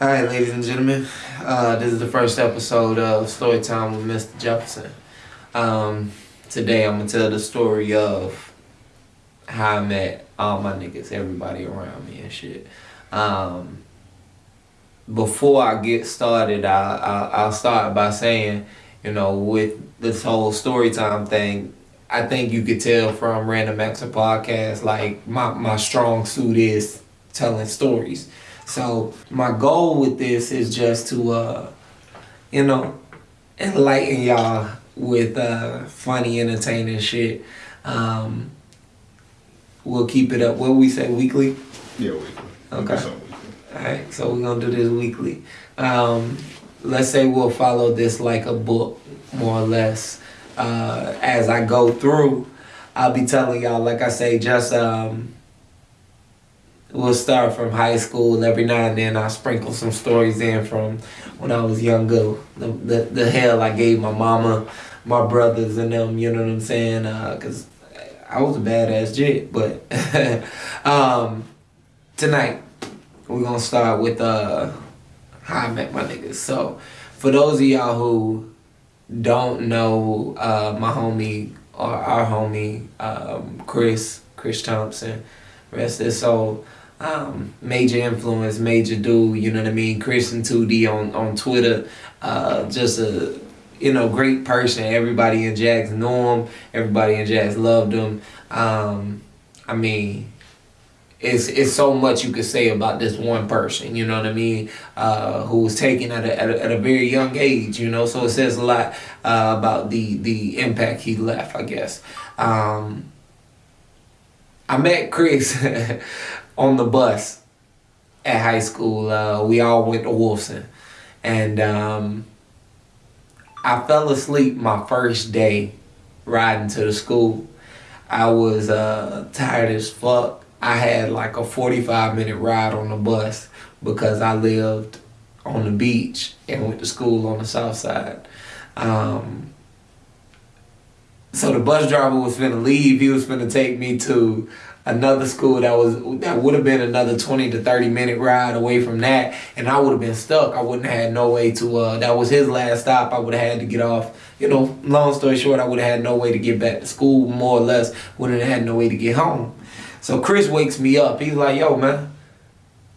All right, ladies and gentlemen, uh, this is the first episode of Storytime with Mr. Jefferson. Um, today, I'm gonna tell the story of how I met all my niggas, everybody around me and shit. Um, before I get started, I, I I'll start by saying, you know, with this whole story time thing, I think you could tell from Random Acts Podcast, like my my strong suit is telling stories. So my goal with this is just to, uh, you know, enlighten y'all with uh, funny, entertaining shit. Um, we'll keep it up. What we say weekly? Yeah, weekly. Okay. Weekly. All right, so we're gonna do this weekly. Um, let's say we'll follow this like a book, more or less. Uh, as I go through, I'll be telling y'all, like I say, just um, we'll start from high school. And every now and then, I'll sprinkle some stories in from when I was younger. The the, the hell I gave my mama, my brothers, and them. You know what I'm saying? Uh, Cause I was a badass jit. But um, tonight we're gonna start with uh how I met my niggas. So for those of y'all who don't know uh my homie or our homie um Chris, Chris Thompson, rest his soul. Um, major influence, major dude, you know what I mean? Chris and 2D on, on Twitter. Uh just a you know, great person. Everybody in Jax knew him. Everybody in Jax loved him. Um, I mean, it's it's so much you could say about this one person, you know what I mean, uh, who was taken at a, at a, at a very young age, you know. So it says a lot uh, about the the impact he left, I guess. Um, I met Chris on the bus at high school. Uh, we all went to Wolfson, and um, I fell asleep my first day riding to the school. I was uh, tired as fuck. I had like a 45 minute ride on the bus because I lived on the beach and went to school on the south side. Um, so the bus driver was finna leave. He was finna take me to another school that was that would have been another 20 to 30 minute ride away from that and I would have been stuck. I wouldn't have had no way to uh that was his last stop. I would have had to get off. You know, long story short, I would have had no way to get back to school, more or less, wouldn't have had no way to get home. So Chris wakes me up. He's like, yo, man,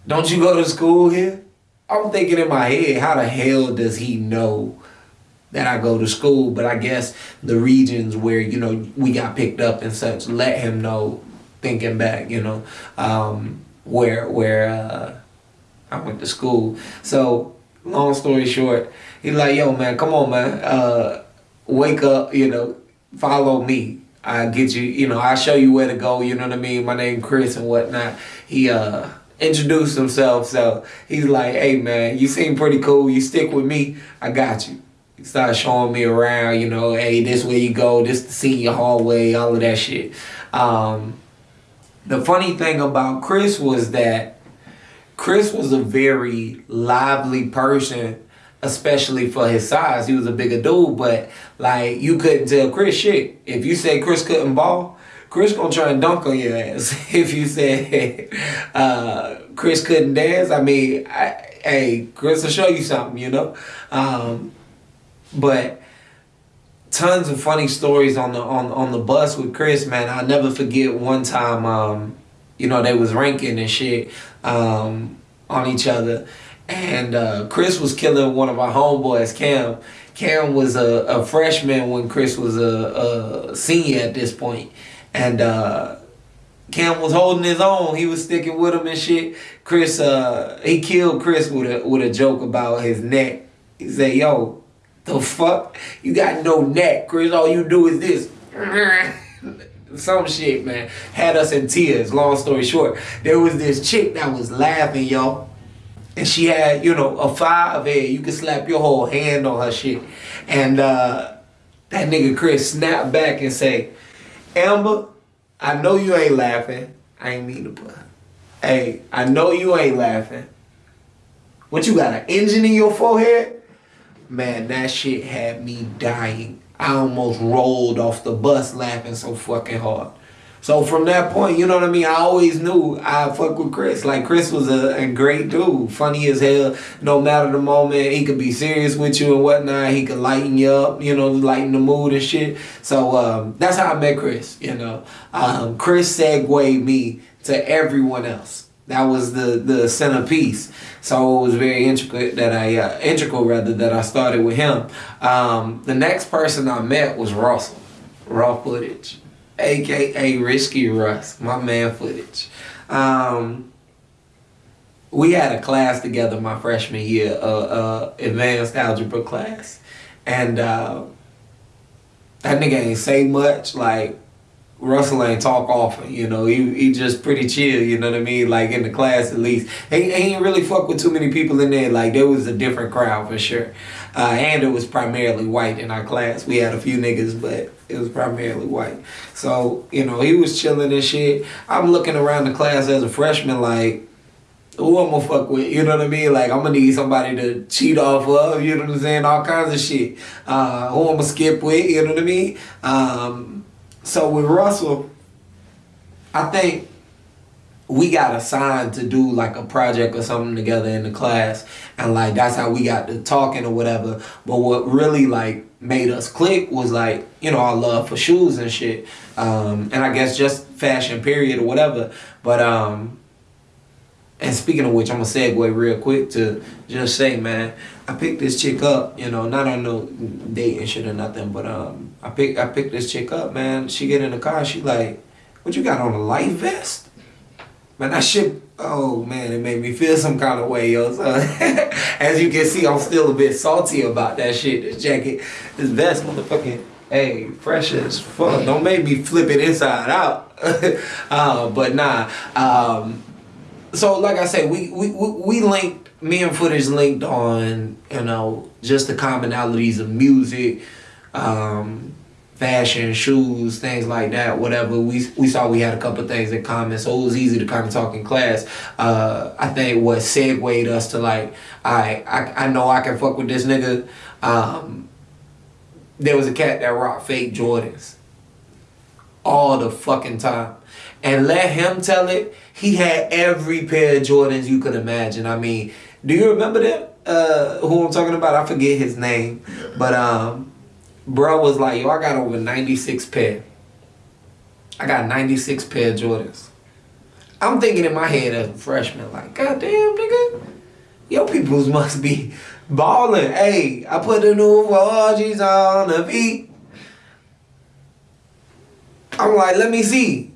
don't you go to school here? I'm thinking in my head, how the hell does he know that I go to school? But I guess the regions where, you know, we got picked up and such let him know, thinking back, you know, um, where where uh, I went to school. So long story short, he's like, yo, man, come on, man. Uh, wake up, you know, follow me. I get you, you know, I'll show you where to go, you know what I mean? My name Chris and whatnot. He uh introduced himself, so he's like, hey man, you seem pretty cool, you stick with me, I got you. He started showing me around, you know, hey, this way you go, this the senior hallway, all of that shit. Um the funny thing about Chris was that Chris was a very lively person especially for his size. He was a bigger dude, but like you couldn't tell Chris shit. If you say Chris couldn't ball, Chris gonna try and dunk on your ass. if you said uh, Chris couldn't dance, I mean, I, hey, Chris will show you something, you know. Um, but tons of funny stories on the on on the bus with Chris, man. I'll never forget one time. Um, you know, they was ranking and shit um, on each other and uh, Chris was killing one of our homeboys, Cam. Cam was a, a freshman when Chris was a, a senior at this point, and uh, Cam was holding his own. He was sticking with him and shit. Chris, uh, he killed Chris with a with a joke about his neck. He said, "Yo, the fuck, you got no neck, Chris. All you do is this." Some shit, man, had us in tears. Long story short, there was this chick that was laughing, y'all and she had, you know, a five head. You could slap your whole hand on her shit. And uh, that nigga Chris snapped back and say, Amber, I know you ain't laughing. I ain't mean to put. Hey, I know you ain't laughing. What you got an engine in your forehead? Man, that shit had me dying. I almost rolled off the bus laughing so fucking hard. So from that point, you know what I mean? I always knew I fuck with Chris. Like Chris was a, a great dude, funny as hell. No matter the moment, he could be serious with you and whatnot. He could lighten you up, you know, lighten the mood and shit. So um, that's how I met Chris. You know, um, Chris segued me to everyone else. That was the the centerpiece. So it was very intricate that I uh, integral rather that I started with him. Um, the next person I met was Russell, raw footage aka Risky Russ, my man footage. Um, we had a class together my freshman year, uh, uh, advanced algebra class, and uh, that nigga ain't say much. Like Russell ain't talk often, you know. He he just pretty chill, you know what I mean? Like in the class at least. He, he ain't really fuck with too many people in there. Like there was a different crowd for sure. Uh, and it was primarily white in our class. We had a few niggas, but it was primarily white. So, you know, he was chilling and shit. I'm looking around the class as a freshman like, who I'm gonna fuck with, you know what I mean? Like, I'm gonna need somebody to cheat off of, you know what I'm saying? All kinds of shit. Uh, who I'm gonna skip with, you know what I mean? Um, so with Russell, I think we got assigned to do like a project or something together in the class. And like that's how we got to talking or whatever. But what really like made us click was like you know our love for shoes and shit. Um, and i guess just fashion period or whatever. But um and speaking of which i'm gonna segue real quick to just say man I picked this chick up, you know, not on no date and shit or nothing, but um, I pick I picked this chick up, man. She get in the car, she like, what you got on a life vest? Man, that shit, oh man, it made me feel some kind of way, yo. So, as you can see, I'm still a bit salty about that shit. This jacket, this vest, motherfucking, hey, fresh as fuck. Don't make me flip it inside out. uh, but nah, um, so like I said, we we we linked me and footage linked on you know just the commonalities of music um, fashion shoes things like that whatever. We we saw we had a couple things in common so it was easy to kind of talk in class. Uh, i think what segued us to like I, I i know i can fuck with this nigga um, there was a cat that rocked fake jordans all the fucking time. And let him tell it he had every pair of jordans you could imagine i mean do you remember that? Uh, who I'm talking about? I forget his name, but um, bro was like, yo, I got over 96 pair. I got 96 pair of Jordans. I'm thinking in my head as a freshman, like, God damn, nigga, yo, peoples must be balling. Hey, I put the new 4Gs on the beat. I'm like, let me see.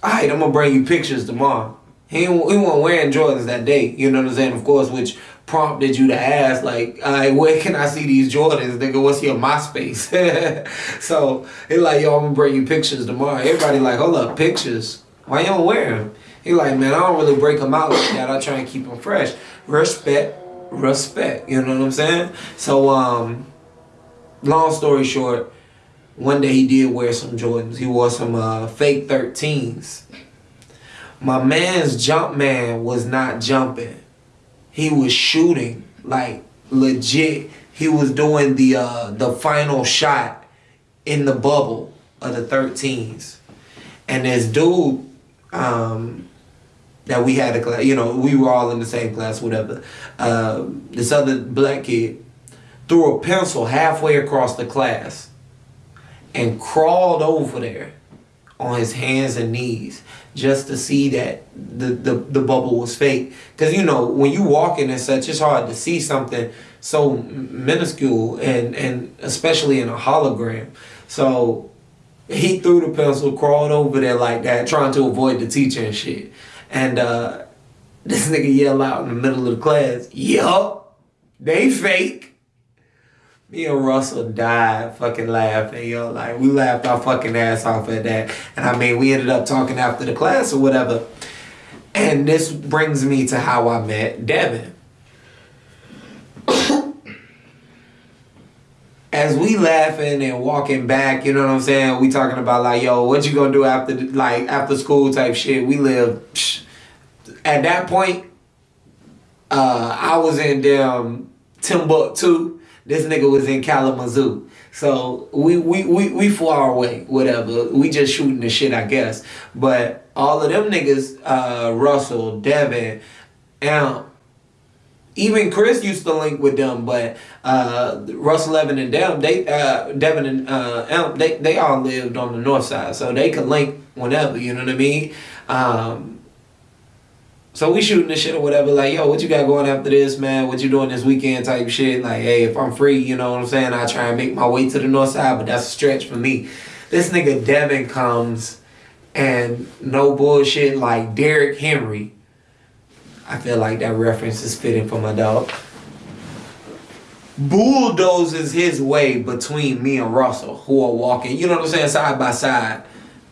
All right, I'm gonna bring you pictures tomorrow. He, he wasn't wearing Jordans that day, you know what I'm saying? Of course, which prompted you to ask, like, right, where can I see these Jordans? Nigga, what's your MySpace? so, he like, yo, I'm gonna bring you pictures tomorrow. Everybody like, hold up, pictures? Why you don't wear them? He like, man, I don't really break them out like that. I try and keep them fresh. Respect, respect, you know what I'm saying? So, um, long story short, one day he did wear some Jordans. He wore some uh, fake 13s my man's jump man was not jumping. He was shooting like legit. He was doing the uh, the final shot in the bubble of the 13s. And this dude um, that we had a class, you know, we were all in the same class, whatever. Uh, this other black kid threw a pencil halfway across the class and crawled over there on his hands and knees just to see that the, the, the bubble was fake. Because, you know, when you walk in and such, it's hard to see something so minuscule and, and especially in a hologram. So he threw the pencil, crawled over there like that, trying to avoid the teacher and shit. And uh, this nigga yelled out in the middle of the class, Yup, they fake me and Russell died fucking laughing, yo. Like, we laughed our fucking ass off at that. And I mean, we ended up talking after the class or whatever. And this brings me to how I met Devin. As we laughing and walking back, you know what I'm saying? We talking about like, yo, what you gonna do after like after school type shit. We live psh, at that point. Uh, I was in damn Timbuktu This nigga was in Kalamazoo. So we we we we far away, whatever. We just shooting the shit, I guess. But all of them niggas, uh, Russell, Devin, Amp, even Chris used to link with them, but uh, Russell Evan and them, they uh, Devin and uh, Amp, they they all lived on the north side, so they could link whenever. You know what I mean? Um, so we shooting this shit or whatever, like, yo, what you got going after this, man? What you doing this weekend type shit? Like, hey, if I'm free, you know what I'm saying? I try and make my way to the north side, but that's a stretch for me. This nigga Devin comes and no bullshit like Derrick Henry. I feel like that reference is fitting for my dog. Bulldozes his way between me and Russell, who are walking, you know what I'm saying, side by side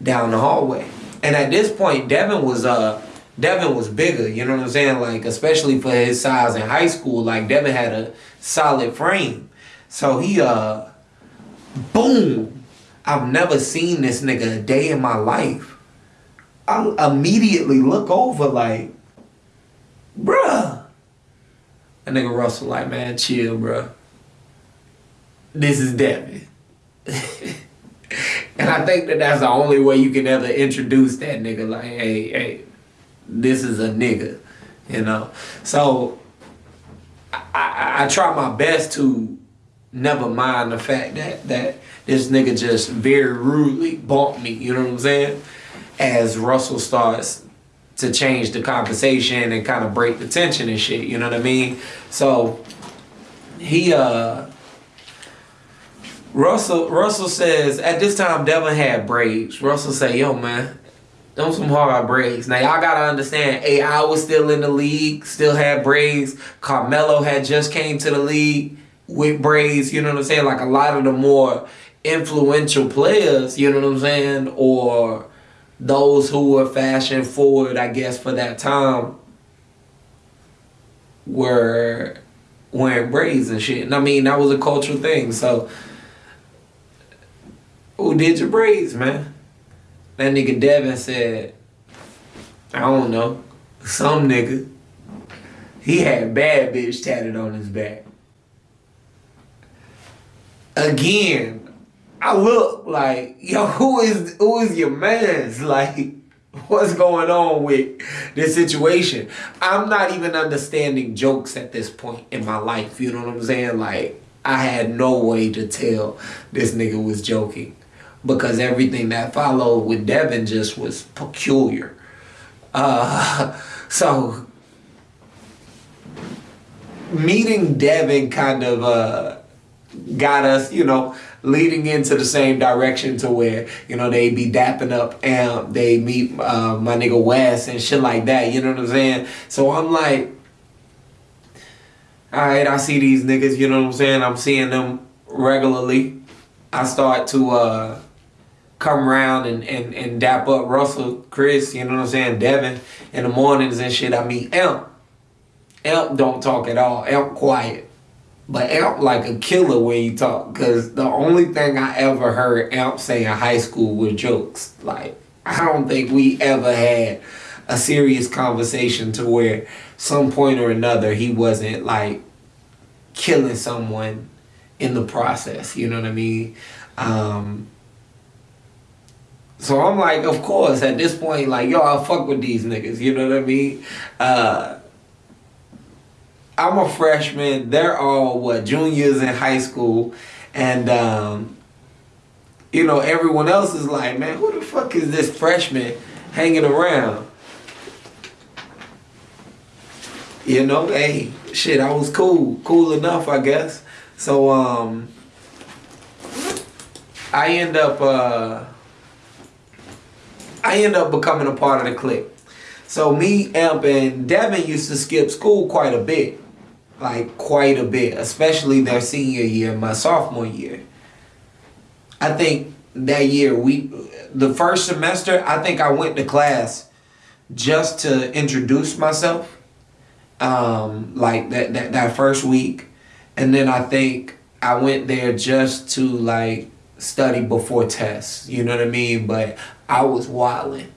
down the hallway. And at this point, Devin was uh Devin was bigger, you know what I'm saying? Like, especially for his size in high school, like Devin had a solid frame. So he uh boom. I've never seen this nigga a day in my life. I immediately look over like, bruh. That nigga Russell like, man, chill, bruh. This is Devin. and I think that that's the only way you can ever introduce that nigga. Like, hey, hey, this is a nigga, you know. So I, I, I try my best to never mind the fact that that this nigga just very rudely bumped me, you know what I'm saying? As Russell starts to change the conversation and kind of break the tension and shit, you know what I mean? So he uh Russell Russell says at this time Devin had braids. Russell say, yo man, them some hard braids. Now y'all gotta understand, AI was still in the league, still had braids. Carmelo had just came to the league with braids. You know what I'm saying? Like a lot of the more influential players. You know what I'm saying? Or those who were fashion forward, I guess, for that time, were wearing braids and shit. And I mean, that was a cultural thing. So, who did your braids, man? That nigga Devin said, I don't know, some nigga. He had bad bitch tatted on his back. Again, I look like, yo, who is who is your man's? Like, what's going on with this situation? I'm not even understanding jokes at this point in my life. You know what I'm saying? Like, I had no way to tell this nigga was joking because everything that followed with Devin just was peculiar. Uh, so meeting Devin kind of uh, got us, you know, leading into the same direction to where, you know, they be dapping up and they meet uh, my nigga Wes and shit like that, you know what I'm saying? So I'm like, all right, I see these niggas, you know what I'm saying? I'm seeing them regularly. I start to uh, come around and, and, and dap up Russell, Chris, you know what I'm saying, Devin in the mornings and shit. I mean, Amp. Amp don't talk at all. Amp quiet. But Amp like a killer when you talk. Because the only thing I ever heard Amp say in high school was jokes. Like, I don't think we ever had a serious conversation to where some point or another he wasn't like killing someone in the process. You know what I mean? Um, so I'm like, of course, at this point, like, yo, I fuck with these niggas, you know what I mean? Uh, I'm a freshman. They're all, what, juniors in high school. And, um, you know, everyone else is like, man, who the fuck is this freshman hanging around? You know, hey, shit, I was cool. Cool enough, I guess. So, um, I end up, uh, I end up becoming a part of the clique. So me, Amp, and Devin used to skip school quite a bit. Like, quite a bit. Especially their senior year, my sophomore year. I think that year, we, the first semester, I think I went to class just to introduce myself. Um, like that, that, that first week. And then I think I went there just to like study before tests. You know what I mean? But I was wilding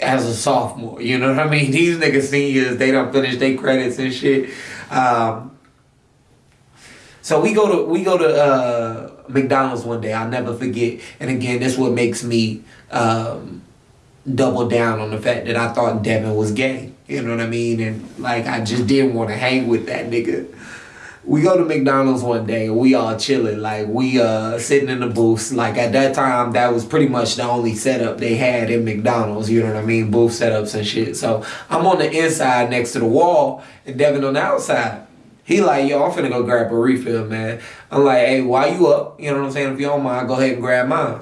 as a sophomore. You know what I mean? These niggas seniors, they don't finish their credits and shit. Um, So we go to we go to uh, McDonald's one day. I'll never forget. And again, this what makes me um, double down on the fact that I thought Devin was gay. You know what I mean? And like I just didn't want to hang with that nigga. We go to McDonald's one day and we all chilling. Like we uh sitting in the booths. Like at that time that was pretty much the only setup they had in McDonald's, you know what I mean? Booth setups and shit. So I'm on the inside next to the wall and Devin on the outside. He like, yo, I'm finna go grab a refill, man. I'm like, hey, why you up? You know what I'm saying? If you don't mind, go ahead and grab mine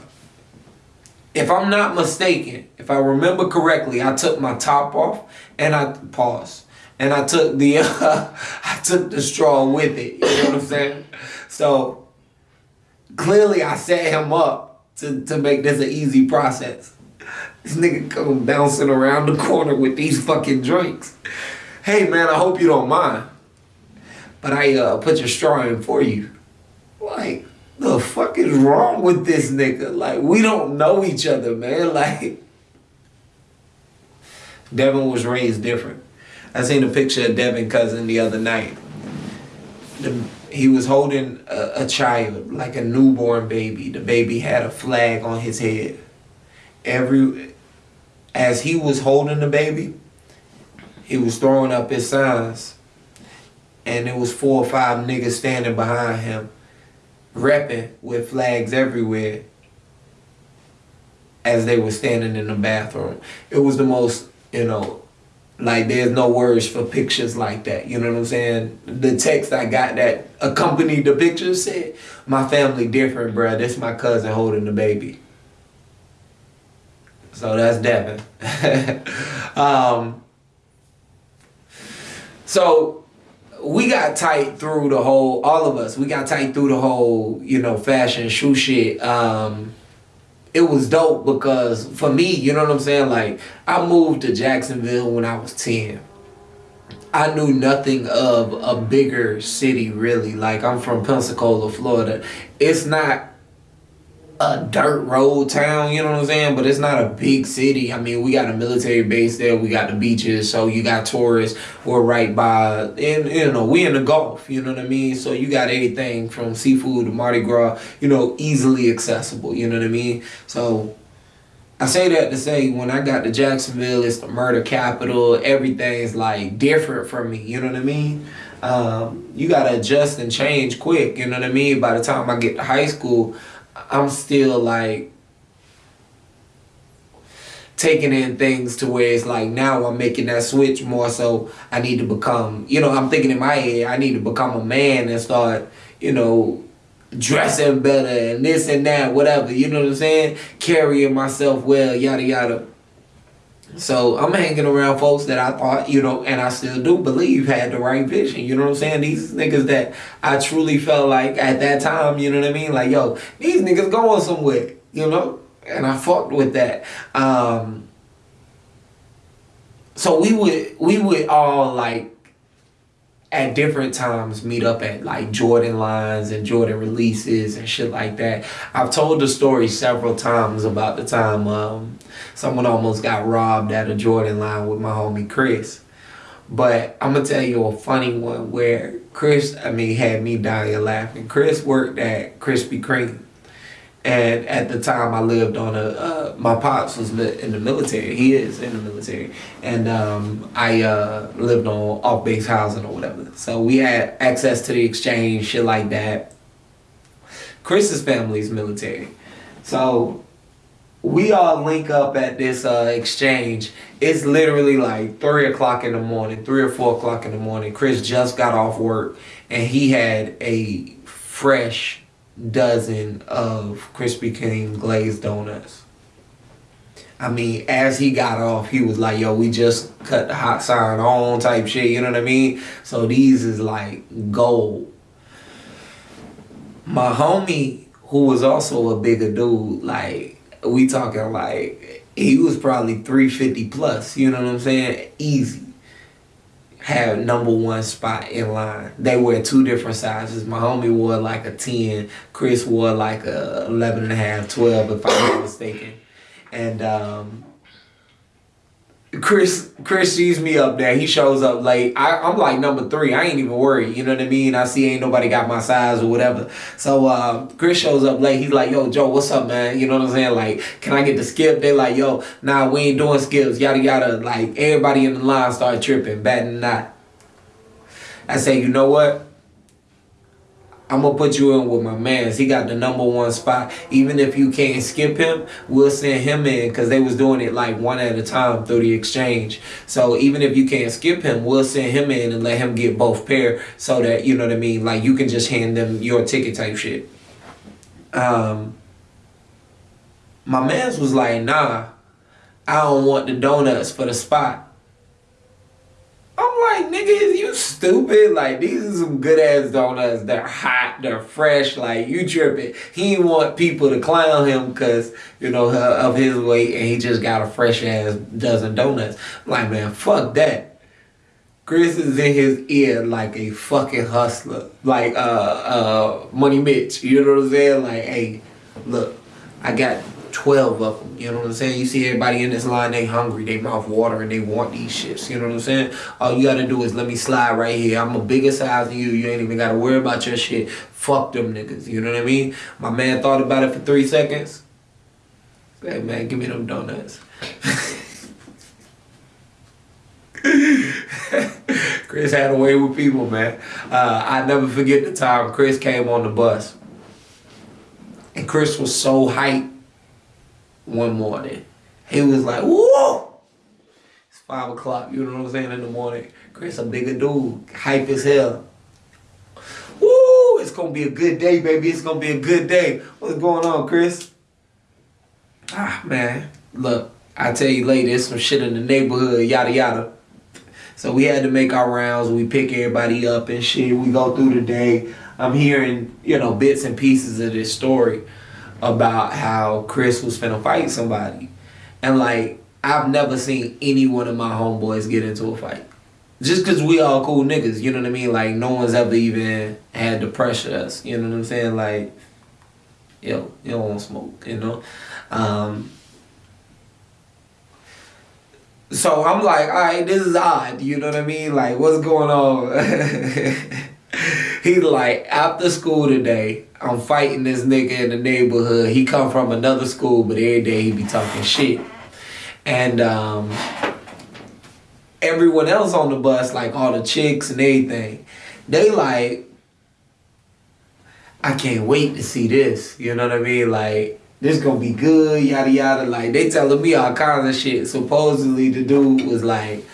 if I'm not mistaken, if I remember correctly, I took my top off and I paused and I took the uh, I took the straw with it. You know what I'm saying? So clearly, I set him up to to make this an easy process. This nigga come bouncing around the corner with these fucking drinks. Hey man, I hope you don't mind, but I uh, put your straw in for you. Like the fuck is wrong with this nigga? Like, we don't know each other, man. Like, Devin was raised different. I seen a picture of Devin cousin the other night. The, he was holding a, a child, like a newborn baby. The baby had a flag on his head. Every, as he was holding the baby, he was throwing up his signs. And there was four or five niggas standing behind him repping with flags everywhere as they were standing in the bathroom. It was the most, you know, like there's no words for pictures like that. You know what I'm saying? The text I got that accompanied the picture said, "My family different, bruh. This my cousin holding the baby." So that's Devin. um, so we got tight through the whole all of us we got tight through the whole you know fashion shoe shit um it was dope because for me you know what i'm saying? Like i moved to jacksonville when i was 10 i knew nothing of a bigger city really. Like i'm from pensacola florida. It's not a dirt road town, you know what I'm saying? But it's not a big city. I mean, we got a military base there. We got the beaches, so you got tourists. We're right by, and you know, we in the Gulf. You know what I mean? So you got anything from seafood to Mardi Gras. You know, easily accessible. You know what I mean? So I say that to say when I got to Jacksonville, it's the murder capital. Everything's like different from me. You know what I mean? Um, you gotta adjust and change quick. You know what I mean? By the time I get to high school. I'm still like taking in things to where it's like now I'm making that switch more so I need to become, you know, I'm thinking in my head, I need to become a man and start, you know, dressing better and this and that, whatever, you know what I'm saying? Carrying myself well, yada yada. So I'm hanging around folks that I thought, you know, and I still do believe had the right vision. You know what I'm saying? These niggas that I truly felt like at that time, you know what I mean? Like, yo, these niggas going somewhere, you know? And I fucked with that. Um, so we would we would all like at different times meet up at like Jordan lines and Jordan releases and shit like that. I've told the story several times about the time um, someone almost got robbed at a Jordan line with my homie Chris. But I'm gonna tell you a funny one where Chris, I mean, had me dying laughing. Chris worked at Krispy Kreme. And at the time, I lived on a. Uh, my pops was in the military. He is in the military, and um, I uh, lived on off base housing or whatever. So we had access to the exchange, shit like that. Chris's family is military, so we all link up at this uh, exchange. It's literally like three o'clock in the morning, three or four o'clock in the morning. Chris just got off work, and he had a fresh dozen of Krispy Kreme glazed donuts. I mean, as he got off, he was like, yo, we just cut the hot sign on type shit, you know what I mean? So these is like gold. My homie, who was also a bigger dude, like, we talking like, he was probably 350 plus, you know what I'm saying? Easy had number one spot in line. They were two different sizes. My homie wore like a 10. Chris wore like a 11 and a half, 12 if I'm not mistaken. And um, Chris Chris sees me up there. He shows up late. I, I'm like number three. I ain't even worried. You know what I mean? I see ain't nobody got my size or whatever. So uh, Chris shows up late. He's like, yo, Joe, what's up, man? You know what I'm saying? Like, can I get the skip? They like, yo, nah, we ain't doing skips. Yada yada. Like everybody in the line start tripping, batting not. I say, you know what? I'm gonna put you in with my man's. He got the number one spot. Even if you can't skip him, we'll send him in because they was doing it like one at a time through the exchange. So even if you can't skip him, we'll send him in and let him get both pair so that you know what I mean. Like you can just hand them your ticket type shit. Um, my man's was like, nah, I don't want the donuts for the spot. I'm like, nigga, you stupid. Like, these are some good ass donuts. They're hot, they're fresh. Like, you tripping. He want people to clown him because, you know, of his weight and he just got a fresh ass dozen donuts. I'm like, man, fuck that. Chris is in his ear like a fucking hustler. Like, uh, uh, Money Mitch. You know what I'm saying? Like, hey, look, I got 12 of them. You know what I'm saying? You see everybody in this line, they hungry, they mouth watering, they want these shits. You know what I'm saying? All you gotta do is let me slide right here. I'm a bigger size than you. You ain't even gotta worry about your shit. Fuck them niggas. You know what I mean? My man thought about it for three seconds. Hey man, give me them donuts. Chris had a way with people, man. Uh, I never forget the time Chris came on the bus. And Chris was so hyped one morning. He was like, whoa! It's five o'clock, you know what I'm saying, in the morning. Chris, a bigger dude, hype as hell. Woo! It's gonna be a good day, baby. It's gonna be a good day. What's going on, Chris? Ah, man. Look, I tell you later, there's some shit in the neighborhood, yada yada. So we had to make our rounds. We pick everybody up and shit. We go through the day. I'm hearing, you know, bits and pieces of this story about how Chris was finna fight somebody. And like, I've never seen any one of my homeboys get into a fight. Just cause we all cool niggas, you know what I mean? Like no one's ever even had to pressure us, you know what I'm saying? Like, yo, you don't want smoke, you know? Um, so I'm like, all right, this is odd, you know what I mean? Like, what's going on? He's like, after school today, I'm fighting this nigga in the neighborhood. He come from another school, but every day he be talking shit. And um, everyone else on the bus, like all the chicks and everything, they like, I can't wait to see this. You know what I mean? Like, this gonna be good, yada yada. Like, they telling me all kinds of shit. Supposedly the dude was like,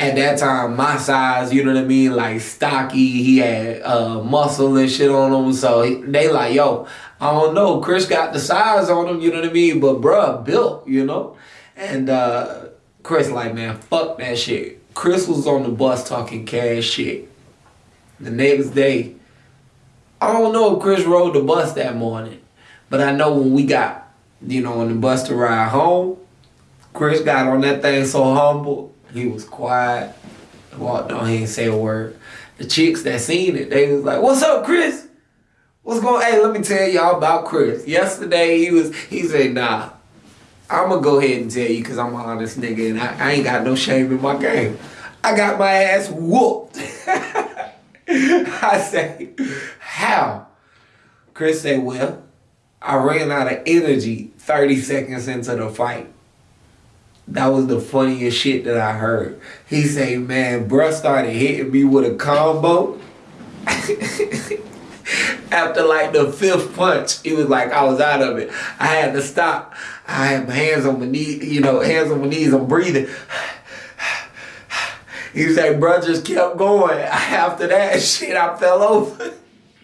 at that time my size, you know what I mean, like stocky. He had uh, muscle and shit on him. So he, they like, yo, I don't know. Chris got the size on him, you know what I mean, but bruh built, you know. And uh, Chris like, man, fuck that shit. Chris was on the bus talking cash shit. The next day, I don't know if Chris rode the bus that morning, but I know when we got, you know, on the bus to ride home, Chris got on that thing so humble he was quiet. Walked on, he didn't say a word. The chicks that seen it, they was like, "What's up, Chris? What's going? Hey, let me tell y'all about Chris. Yesterday he was. He said, Nah, I'm gonna go ahead and tell you because I'm an honest nigga and I, I ain't got no shame in my game. I got my ass whooped. I say, how? Chris said, well, I ran out of energy 30 seconds into the fight. That was the funniest shit that I heard. He say, man, bruh started hitting me with a combo. After like the fifth punch, it was like I was out of it. I had to stop. I had my hands on my knees, you know, hands on my knees, I'm breathing. He said, bruh just kept going. After that shit, I fell over.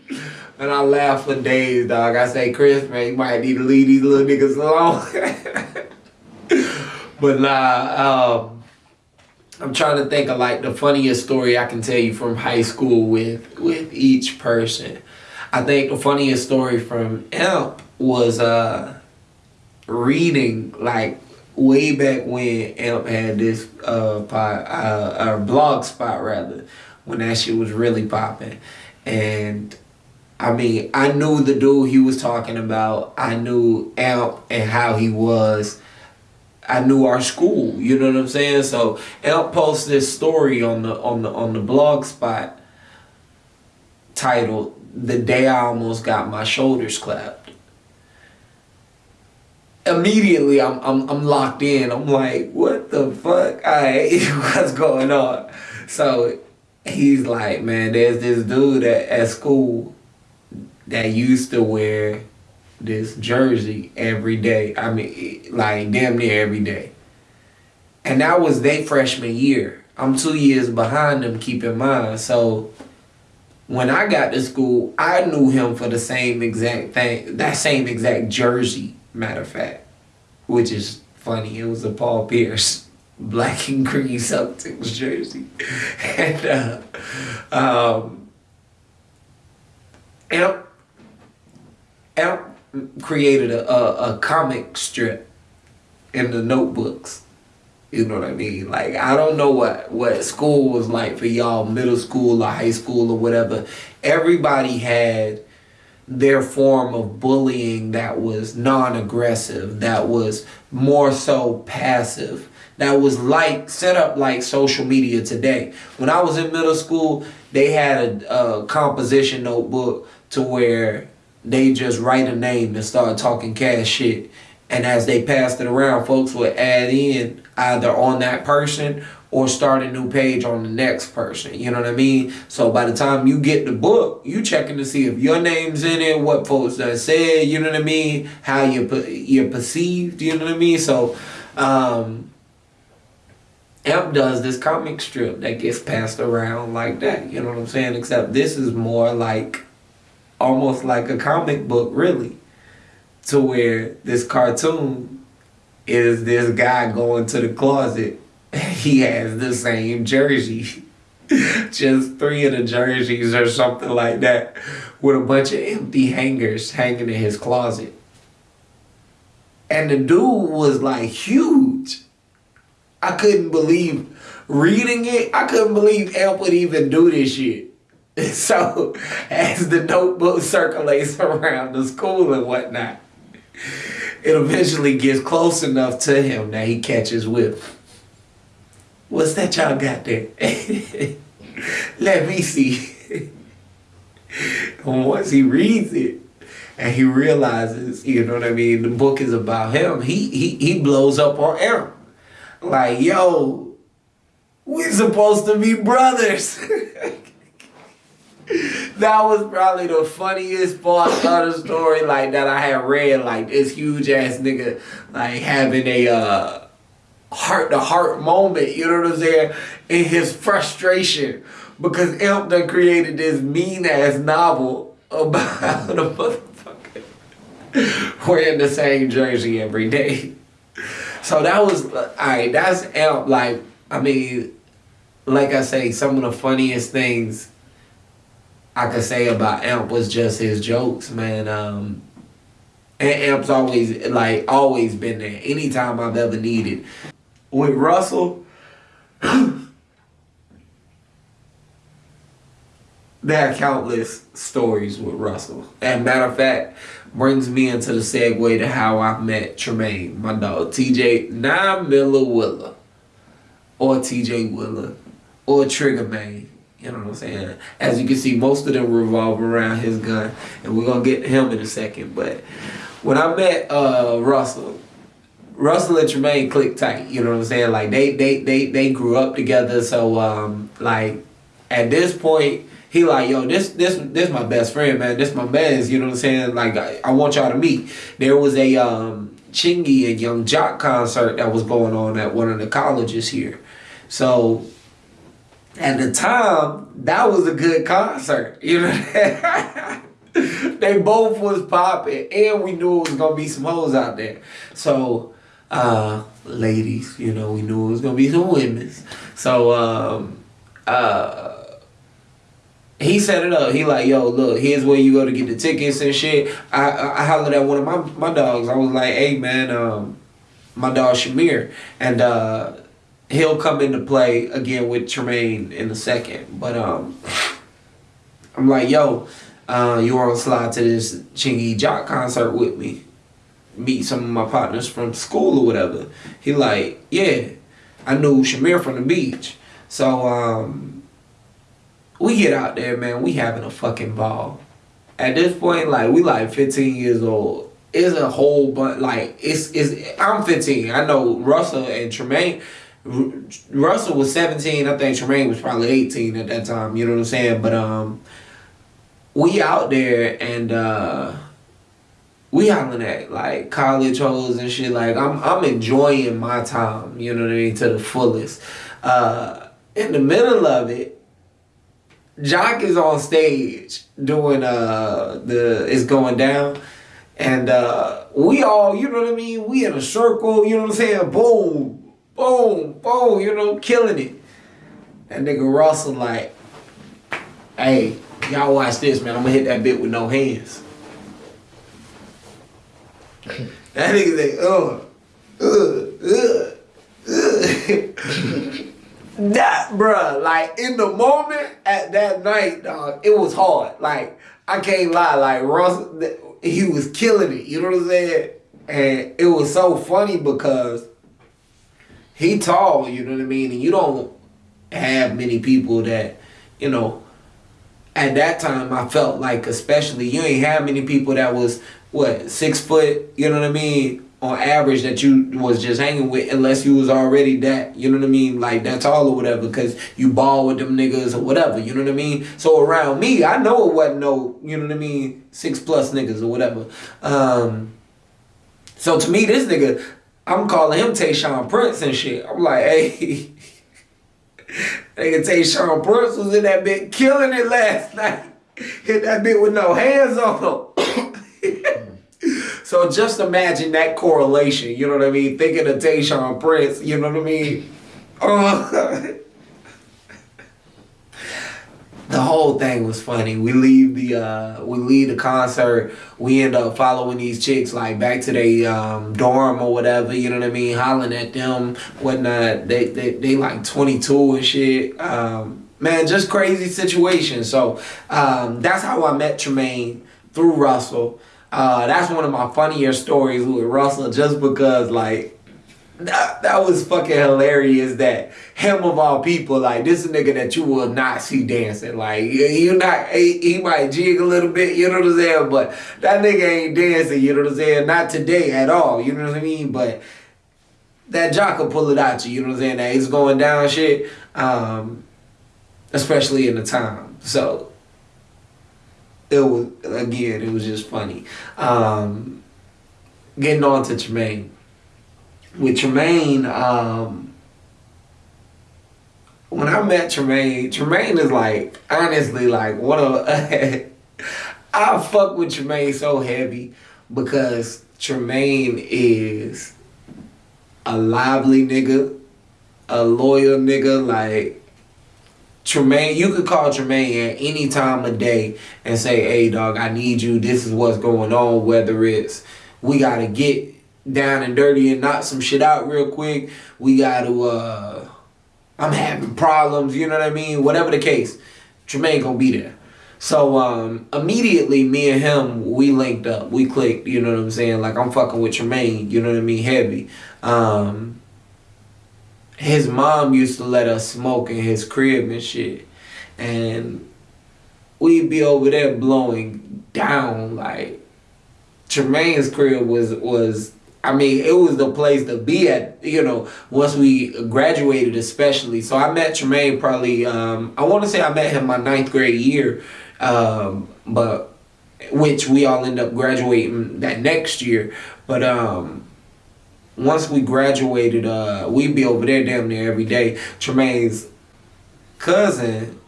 and I laughed for days, dog. I say, Chris, man, you might need to leave these little niggas alone. But um, I'm trying to think of like the funniest story I can tell you from high school with with each person. I think the funniest story from Amp was uh reading like way back when Amp had this uh, uh, uh blog spot rather when that shit was really popping and I mean I knew the dude he was talking about. I knew Amp and how he was I knew our school. You know what I'm saying? So Elk post this story on the on the on the blog spot titled "The Day I Almost Got My Shoulders Clapped." Immediately, I'm I'm I'm locked in. I'm like, what the fuck? Alright, what's going on? So he's like, man, there's this dude at, at school that used to wear this jersey every day. I mean, like damn near every day. And that was their freshman year. I'm two years behind them, keep in mind. So when I got to school, I knew him for the same exact thing, that same exact jersey, matter of fact, which is funny. It was a Paul Pierce black and green Celtics jersey. and, uh, um, and, and created a, a, a comic strip in the notebooks. You know what I mean? Like I don't know what what school was like for y'all, middle school or high school or whatever. Everybody had their form of bullying that was non-aggressive, that was more so passive, that was like set up like social media today. When I was in middle school, they had a, a composition notebook to where they just write a name and start talking cash shit. And as they passed it around, folks would add in either on that person or start a new page on the next person. You know what I mean? So by the time you get the book, you checking to see if your name's in it, what folks that said, you know what I mean? How you you're perceived, you know what I mean? So um Amp does this comic strip that gets passed around like that, you know what I'm saying? Except this is more like almost like a comic book, really, to where this cartoon is this guy going to the closet. He has the same jersey, just three of the jerseys or something like that, with a bunch of empty hangers hanging in his closet. And the dude was like huge. I couldn't believe reading it. I couldn't believe Amp would even do this shit. So as the notebook circulates around the school and whatnot, it eventually gets close enough to him that he catches whiff. What's that y'all got there? Let me see. and once he reads it and he realizes, you know what I mean, the book is about him, he he he blows up on Aaron. Like, yo, we're supposed to be brothers. that was probably the funniest part of the story like that I had read. Like this huge ass nigga like having a uh heart to heart moment, you know what I'm saying? In his frustration. Because Imp done created this mean ass novel about a motherfucker wearing the same jersey every day. So that was alright, that's Imp like I mean like I say, some of the funniest things I could say about Amp was just his jokes, man. Um, and Amp's always like always been there. Anytime I've ever needed. With Russell, there are countless stories with Russell. And matter of fact, brings me into the segue to how I met Tremaine, my dog, TJ, Nine Miller Willer, or TJ Willer, or Trigger Man. You know what I'm saying? As you can see, most of them revolve around his gun, and we're gonna get him in a second. But when I met uh, Russell, Russell and Tremaine clicked tight. You know what I'm saying? Like they they they they grew up together. So um, like at this point, he like yo this this this my best friend man. This my best. You know what I'm saying? Like I, I want y'all to meet. There was a um, Chingy and Young Joc concert that was going on at one of the colleges here. So at the time, that was a good concert. You know, they both was popping, and we knew it was gonna be some hoes out there. So, uh, ladies, you know, we knew it was gonna be some women. So, um, uh. He set it up. He like, yo, look, here's where you go to get the tickets and shit. I I, I hollered at one of my, my dogs. I was like, hey man, um, my dog Shamir. And uh he'll come into play again with Tremaine in a second. But um, I'm like, yo, uh, you want to slide to this Chingy Joc concert with me? meet some of my partners from school or whatever. He like, yeah, I knew Shamir from the beach. So um, we get out there, man. We having a fucking ball. At this point, like we like 15 years old. It's a whole bunch. Like it's it's. I'm 15. I know Russell and Tremaine. Russell was 17. I think Tremaine was probably 18 at that time. You know what I'm saying? But um, we out there and uh, we hollering at like college hoes and shit. Like I'm I'm enjoying my time. You know what I mean to the fullest. Uh, in the middle of it, Joc is on stage doing uh the it's going down. And uh we all, you know what I mean? We in a circle, you know what I'm saying? Boom, boom, boom, you know, killing it. That nigga Russell like, hey, y'all watch this, man. I'm gonna hit that bit with no hands. that nigga say, uh, uh, uh, uh. that, bruh, like in the moment at that night, dog, it was hard. Like, I can't lie, like Russell, he was killing it, you know what I'm saying? And it was so funny because he tall, you know what I mean? And you don't have many people that, you know, at that time I felt like especially you ain't have many people that was what six foot, you know what I mean, on average that you was just hanging with unless you was already that, you know what I mean, like that tall or whatever, because you ball with them niggas or whatever, you know what I mean? So around me, I know it wasn't no, you know what I mean, six plus niggas or whatever. Um, so to me, this nigga, I'm calling him Tayshaun Prince and shit. I'm like, hey, nigga Tayshaun Prince was in that bit killing it last night. Hit that bit with no hands on him. So just imagine that correlation, you know what I mean? Thinking of Tayshaun Prince, you know what I mean? Uh, the whole thing was funny. We leave the uh, we leave the concert. We end up following these chicks like back to their um, dorm or whatever. You know what I mean? Hollering at them, whatnot. They they they like twenty two and shit. Um, man, just crazy situation. So um, that's how I met Tremaine through Russell. Uh, that's one of my funnier stories with Russell, just because like that, that was fucking hilarious. That him of all people, like this nigga that you will not see dancing. Like you not, he, he might jig a little bit, you know what I'm saying, but that nigga ain't dancing. You know what I'm saying? Not today at all. You know what I mean? But that Joc will pull it out you. You know what I'm saying? That he's going down shit. Um, especially in the time. So it was again, it was just funny. Um, getting on to Tremaine. With Tremaine, um, when I met Tremaine, Tremaine is like honestly like one of I fuck with Tremaine so heavy because Tremaine is a lively nigga, a loyal nigga, like Tremaine, you could call Tremaine at any time of day and say, hey, dog, I need you. This is what's going on. Whether it's we got to get down and dirty and knock some shit out real quick. We got to, uh, I'm having problems, you know what I mean? Whatever the case, Tremaine gonna be there. So um, immediately, me and him, we linked up. We clicked, you know what I'm saying? Like, I'm fucking with Tremaine, you know what I mean? Heavy. Um, his mom used to let us smoke in his crib and shit. And we'd be over there blowing down like Tremaine's crib was was I mean, it was the place to be at, you know, once we graduated especially. So I met Tremaine probably um, I wanna say I met him my ninth grade year. Um, but which we all end up graduating that next year. But um once we graduated, uh, we'd be over there damn near every day. Tremaine's cousin,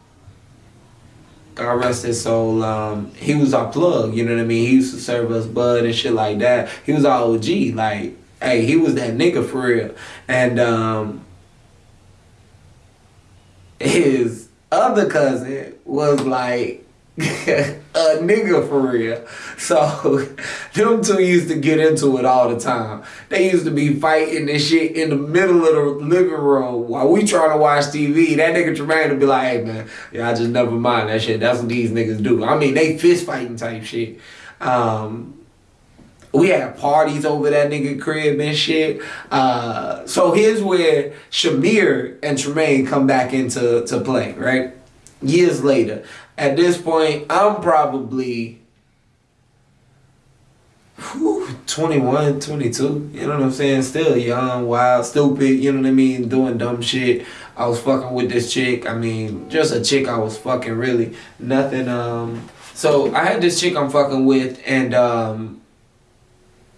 rest his soul, um, he was our plug, you know what I mean? He used to serve us bud and shit like that. He was our OG, like, hey, he was that nigga for real. And um, his other cousin was like, a nigga for real. So them two used to get into it all the time. They used to be fighting this shit in the middle of the living room while we trying to watch TV. That nigga Tremaine would be like, hey man, yeah, I just never mind that shit. That's what these niggas do. I mean, they fist fighting type shit. Um, we had parties over that nigga crib and shit. Uh, so here's where Shamir and Tremaine come back into to play, right? Years later. At this point, I'm probably whew, 21, 22. You know what I'm saying? Still young, wild, stupid, you know what I mean? Doing dumb shit. I was fucking with this chick. I mean, just a chick I was fucking really. Nothing, um... So I had this chick I'm fucking with and um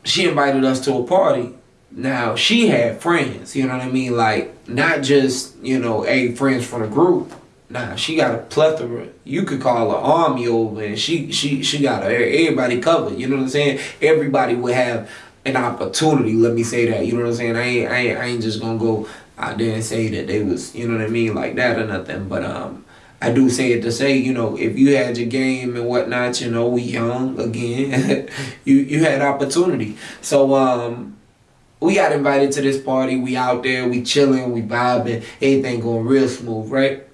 she invited us to a party. Now she had friends, you know what I mean? Like not just, you know, a friends from the group. Nah, she got a plethora. You could call her army over and she she she got everybody covered. You know what I'm saying? Everybody would have an opportunity, let me say that. You know what I'm saying? I ain't I ain't, I ain't just gonna go out there and say that they was, you know what I mean, like that or nothing. But um I do say it to say, you know, if you had your game and whatnot, you know, we young again, you you had opportunity. So um, we got invited to this party. We out there, we chilling, we vibing, everything going real smooth, right?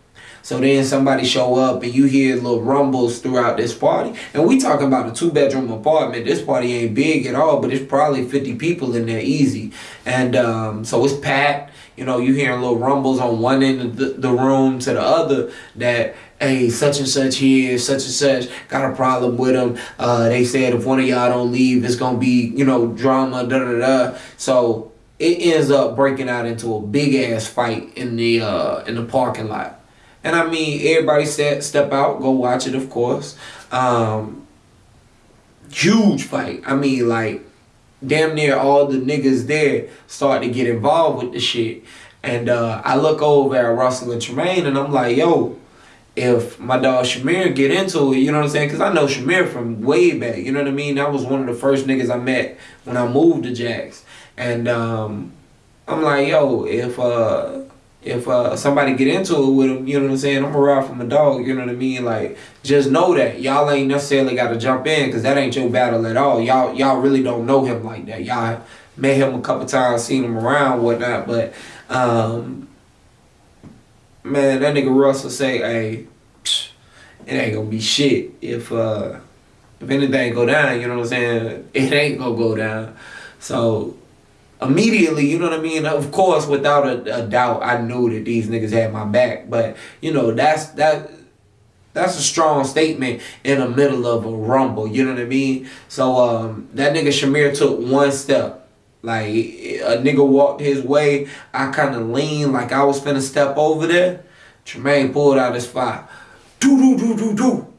So then somebody show up and you hear little rumbles throughout this party. And we talking about a two bedroom apartment. This party ain't big at all, but it's probably 50 people in there easy. And um, so it's packed you know, you hearing little rumbles on one end of the, the room to the other that, hey, such and such here, such and such got a problem with them. Uh, they said if one of y'all don't leave, it's going to be, you know, drama, da da da. So it ends up breaking out into a big ass fight in the uh, in the parking lot. And I mean, everybody step, step out, go watch it, of course. Um, huge fight. I mean, like, damn near all the niggas there start to get involved with the shit. And uh, I look over at Russell and Tremaine and I'm like, yo, if my dog Shamir get into it, you know what I'm saying? Because I know Shamir from way back, you know what I mean? That was one of the first niggas I met when I moved to Jax. And um, I'm like, yo, if uh, if uh, somebody get into it with him, you know what I'm saying? I'm gonna ride from a dog, you know what I mean? Like, just know that y'all ain't necessarily got to jump in because that ain't your battle at all. Y'all y'all really don't know him like that. Y'all met him a couple times, seen him around, whatnot, but um, man, that nigga Russell say, hey, psh, it ain't gonna be shit if uh, if anything go down, you know what I'm saying? It ain't gonna go down. So immediately, you know what I mean? Of course, without a, a, doubt, I knew that these niggas had my back. But you know, that's that. That's a strong statement in the middle of a rumble. You know what I mean? So um, that nigga Shamir took one step. Like a nigga walked his way. I kind of leaned like I was finna step over there. Tremaine pulled out his fire. Do do do do do.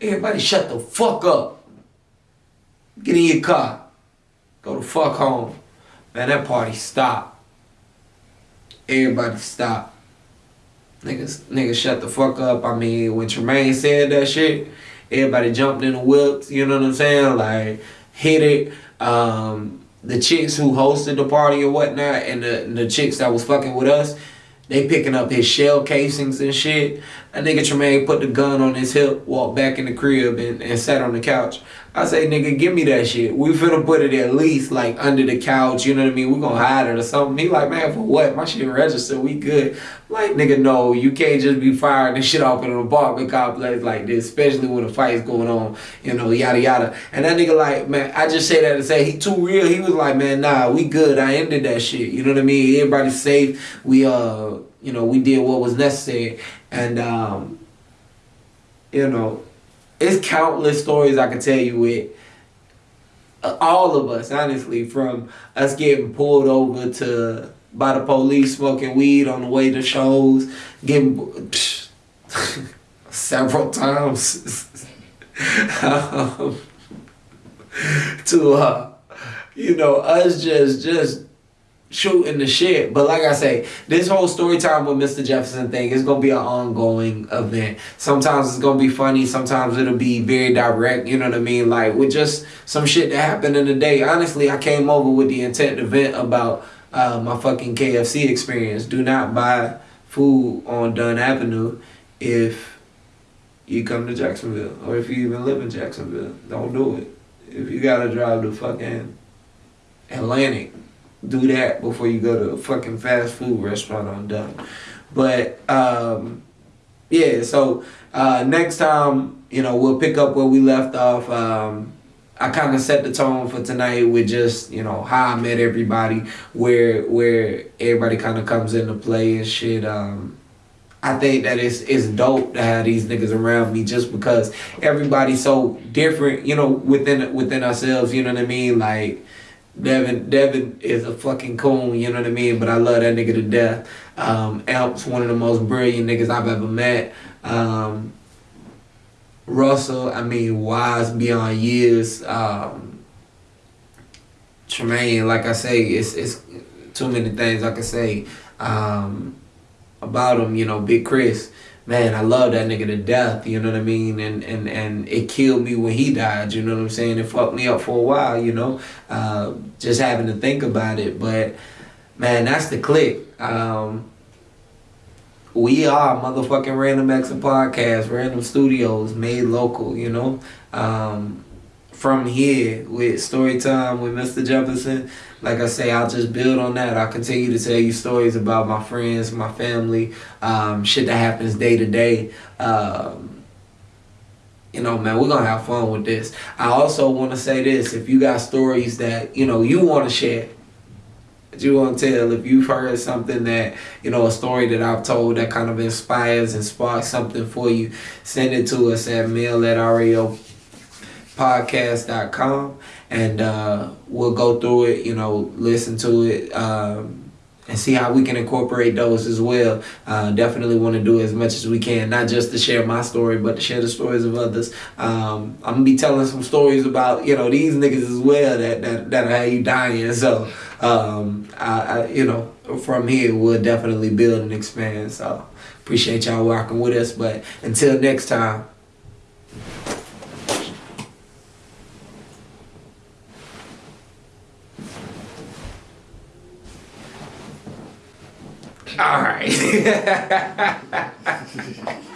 Everybody shut the fuck up. Get in your car. Go the fuck home. Man, that party stopped. Everybody stopped. Niggas, niggas shut the fuck up. I mean, when Tremaine said that shit, everybody jumped in the whips, you know what I'm saying? Like, hit it. Um, the chicks who hosted the party or whatnot, and the, the chicks that was fucking with us, they picking up his shell casings and shit. That nigga Tremaine put the gun on his hip, walked back in the crib, and, and sat on the couch. I say, nigga, give me that shit. We finna put it at least like under the couch, you know what I mean? We gonna hide it or something. He like, man, for what? My shit registered, we good. Like, nigga, no, you can't just be firing the shit off in an apartment complex like this, especially when a fight's going on, you know, yada yada. And that nigga like, man, I just say that to say he too real. He was like, man, nah, we good. I ended that shit. You know what I mean? Everybody's safe. We uh, you know, we did what was necessary. And um, you know, it's countless stories I can tell you with uh, all of us, honestly, from us getting pulled over to by the police smoking weed on the way to shows, getting psh, several times um, to uh, you know us just just shooting the shit. But like I say, this whole story time with Mr. Jefferson thing is gonna be an ongoing event. Sometimes it's gonna be funny, sometimes it'll be very direct, you know what I mean? Like with just some shit that happened in the day. Honestly, I came over with the intent to vent about uh, my fucking KFC experience. Do not buy food on Dunn Avenue if you come to Jacksonville or if you even live in Jacksonville. Don't do it. If you gotta drive to fucking Atlantic do that before you go to a fucking fast food restaurant on Dunn. But um, yeah, so uh, next time, you know, we'll pick up where we left off. Um, I kind of set the tone for tonight with just you know how I met everybody, where where everybody kind of comes into play and shit. Um, I think that it's it's dope to have these niggas around me just because everybody's so different, you know, within within ourselves. You know what I mean? Like Devin Devin is a fucking coon. You know what I mean? But I love that nigga to death. Um, Alp's one of the most brilliant niggas I've ever met. Um, Russell, I mean, wise beyond years. Um, Tremaine, like I say, it's it's too many things I can say um, about him. You know, Big Chris, man, I love that nigga to death. You know what I mean? And and and it killed me when he died. You know what I'm saying? It fucked me up for a while. You know, uh, just having to think about it. But man, that's the click. Um, we are motherfucking Random X podcast, Random Studios, made local, you know. Um, from here with story time with Mr. Jefferson, like I say, I'll just build on that. I'll continue to tell you stories about my friends, my family, um, shit that happens day to day. Um, you know, man, we're gonna have fun with this. I also want to say this: if you got stories that you know you want to share, that you want to tell, if you've heard something that, you know, a story that I've told that kind of inspires and sparks something for you, send it to us at mail at podcast.com and uh, we'll go through it, you know, listen to it. Um, and see how we can incorporate those as well. Uh, definitely want to do as much as we can, not just to share my story, but to share the stories of others. Um, I'm gonna be telling some stories about you know these niggas as well that that that you dying. So um, I, I, you know from here we'll definitely build and expand. So appreciate y'all walking with us. But until next time. All right.